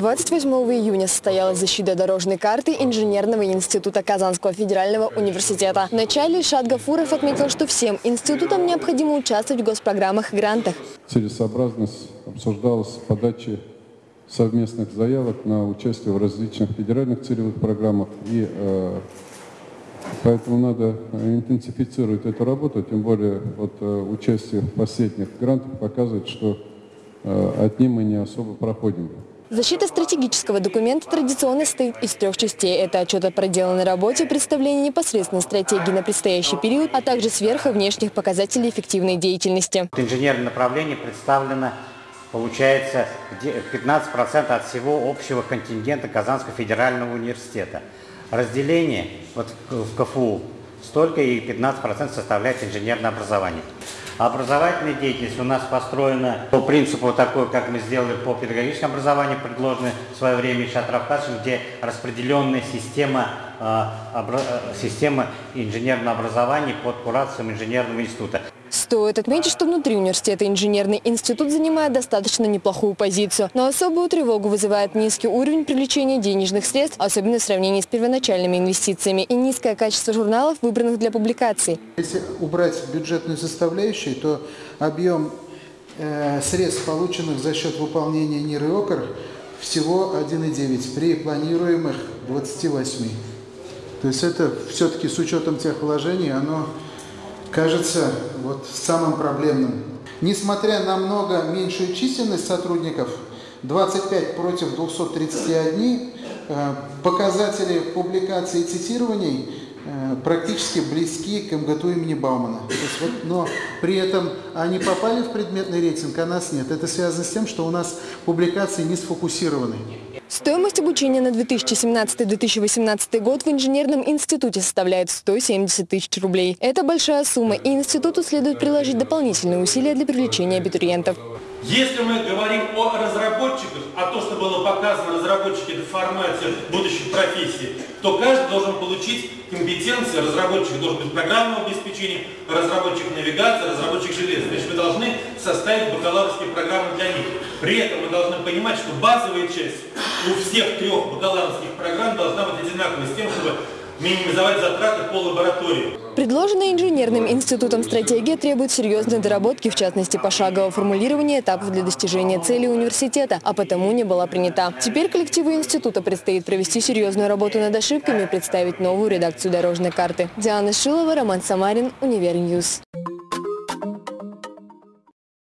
28 июня состоялась защита дорожной карты Инженерного института Казанского федерального университета. Вначале Шат Гафуров отметил, что всем институтам необходимо участвовать в госпрограммах и грантах. Целесообразность обсуждалась в подаче совместных заявок на участие в различных федеральных целевых программах. И э, поэтому надо интенсифицировать эту работу, тем более вот, э, участие в последних грантах показывает, что э, от них мы не особо проходим. Защита стратегического документа традиционно состоит из трех частей. Это отчет о проделанной работе, представление непосредственной стратегии на предстоящий период, а также сверх и внешних показателей эффективной деятельности. Инженерное направление представлено, получается, 15% от всего общего контингента Казанского федерального университета. Разделение вот в КФУ столько и 15% составляет инженерное образование. Образовательная деятельность у нас построена по принципу такой, как мы сделали по педагогическому образованию, предложенной в свое время Шатравкашем, где распределенная система, э, система инженерного образования под курацией инженерного института. Стоит отметить, что внутри университета инженерный институт занимает достаточно неплохую позицию. Но особую тревогу вызывает низкий уровень привлечения денежных средств, особенно в сравнении с первоначальными инвестициями, и низкое качество журналов, выбранных для публикаций. Если убрать бюджетную составляющую, то объем э, средств, полученных за счет выполнения НИР и ОКР, всего 1,9 при планируемых 28. То есть это все-таки с учетом тех вложений, оно кажется вот самым проблемным. Несмотря на много меньшую численность сотрудников, 25 против 231, э, показатели публикаций и цитирований э, практически близки к МГТУ имени Баумана. Вот, но при этом они попали в предметный рейтинг, а нас нет. Это связано с тем, что у нас публикации не сфокусированы. Стоимость обучения на 2017-2018 год в инженерном институте составляет 170 тысяч рублей. Это большая сумма, и институту следует приложить дополнительные усилия для привлечения абитуриентов. Если мы говорим о разработчиках, а то, что было показано, разработчики – это формация будущих профессий, то каждый должен получить компетенции, разработчик должен быть программного обеспечения, разработчик навигации, разработчик железа. Значит, мы должны составить бакалаврские программы для них. При этом мы должны понимать, что базовая часть у всех трех бакалаврских программ должна быть одинаковой, с тем, чтобы минимизовать затраты по лаборатории. Предложенная инженерным институтом стратегия требует серьезной доработки, в частности, пошагового формулирования этапов для достижения цели университета, а потому не была принята. Теперь коллективу института предстоит провести серьезную работу над ошибками и представить новую редакцию дорожной карты. Диана Шилова, Роман Самарин, Универньюз.